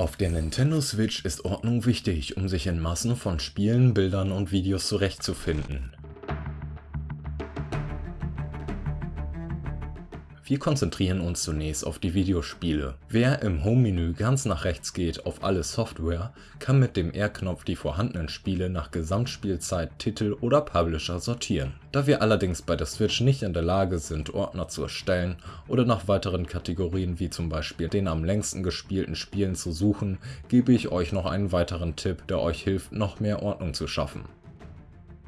Auf der Nintendo Switch ist Ordnung wichtig, um sich in Massen von Spielen, Bildern und Videos zurechtzufinden. Wir konzentrieren uns zunächst auf die Videospiele. Wer im Home-Menü ganz nach rechts geht auf alle Software, kann mit dem R-Knopf die vorhandenen Spiele nach Gesamtspielzeit, Titel oder Publisher sortieren. Da wir allerdings bei der Switch nicht in der Lage sind, Ordner zu erstellen oder nach weiteren Kategorien wie zum Beispiel den am längsten gespielten Spielen zu suchen, gebe ich euch noch einen weiteren Tipp, der euch hilft, noch mehr Ordnung zu schaffen.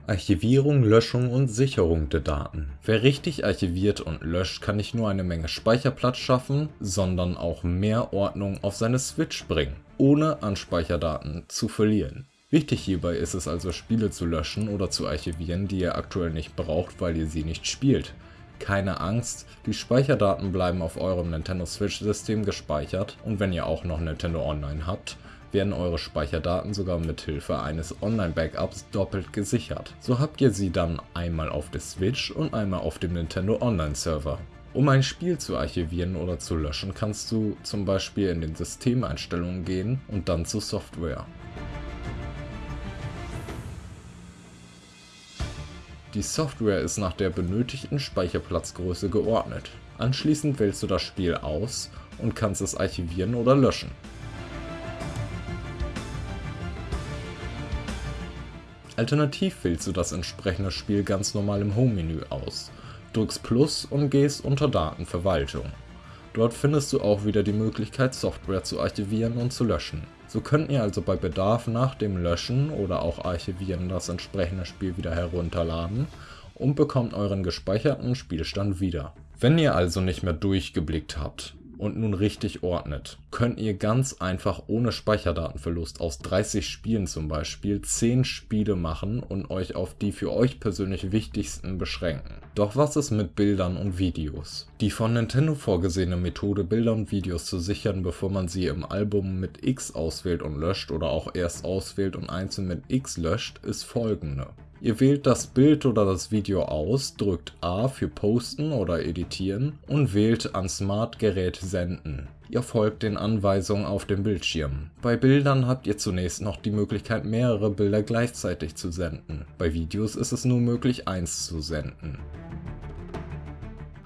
Archivierung, Löschung und Sicherung der Daten. Wer richtig archiviert und löscht, kann nicht nur eine Menge Speicherplatz schaffen, sondern auch mehr Ordnung auf seine Switch bringen, ohne an Speicherdaten zu verlieren. Wichtig hierbei ist es also Spiele zu löschen oder zu archivieren, die ihr aktuell nicht braucht, weil ihr sie nicht spielt. Keine Angst, die Speicherdaten bleiben auf eurem Nintendo Switch System gespeichert und wenn ihr auch noch Nintendo Online habt, werden eure Speicherdaten sogar mit Hilfe eines Online-Backups doppelt gesichert. So habt ihr sie dann einmal auf der Switch und einmal auf dem Nintendo Online-Server. Um ein Spiel zu archivieren oder zu löschen, kannst du zum Beispiel in den Systemeinstellungen gehen und dann zu Software. Die Software ist nach der benötigten Speicherplatzgröße geordnet. Anschließend wählst du das Spiel aus und kannst es archivieren oder löschen. Alternativ wählst du das entsprechende Spiel ganz normal im Home-Menü aus, drückst Plus und gehst unter Datenverwaltung. Dort findest du auch wieder die Möglichkeit Software zu archivieren und zu löschen. So könnt ihr also bei Bedarf nach dem Löschen oder auch Archivieren das entsprechende Spiel wieder herunterladen und bekommt euren gespeicherten Spielstand wieder. Wenn ihr also nicht mehr durchgeblickt habt, und nun richtig ordnet, könnt ihr ganz einfach ohne Speicherdatenverlust aus 30 Spielen zum Beispiel 10 Spiele machen und euch auf die für euch persönlich wichtigsten beschränken. Doch was ist mit Bildern und Videos? Die von Nintendo vorgesehene Methode Bilder und Videos zu sichern, bevor man sie im Album mit X auswählt und löscht oder auch erst auswählt und einzeln mit X löscht, ist folgende. Ihr wählt das Bild oder das Video aus, drückt A für Posten oder Editieren und wählt an Smart-Gerät Senden. Ihr folgt den Anweisungen auf dem Bildschirm. Bei Bildern habt ihr zunächst noch die Möglichkeit mehrere Bilder gleichzeitig zu senden. Bei Videos ist es nur möglich eins zu senden.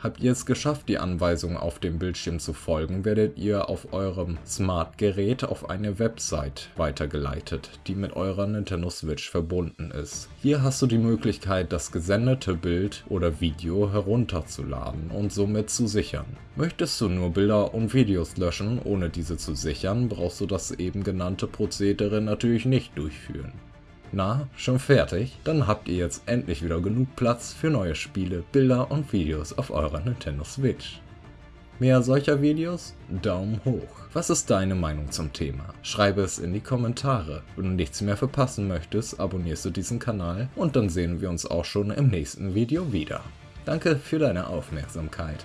Habt ihr es geschafft, die Anweisungen auf dem Bildschirm zu folgen, werdet ihr auf eurem Smart-Gerät auf eine Website weitergeleitet, die mit eurer Nintendo Switch verbunden ist. Hier hast du die Möglichkeit, das gesendete Bild oder Video herunterzuladen und somit zu sichern. Möchtest du nur Bilder und Videos löschen, ohne diese zu sichern, brauchst du das eben genannte Prozedere natürlich nicht durchführen. Na, schon fertig? Dann habt ihr jetzt endlich wieder genug Platz für neue Spiele, Bilder und Videos auf eurer Nintendo Switch. Mehr solcher Videos? Daumen hoch. Was ist deine Meinung zum Thema? Schreibe es in die Kommentare. Wenn du nichts mehr verpassen möchtest, abonnierst du diesen Kanal und dann sehen wir uns auch schon im nächsten Video wieder. Danke für deine Aufmerksamkeit.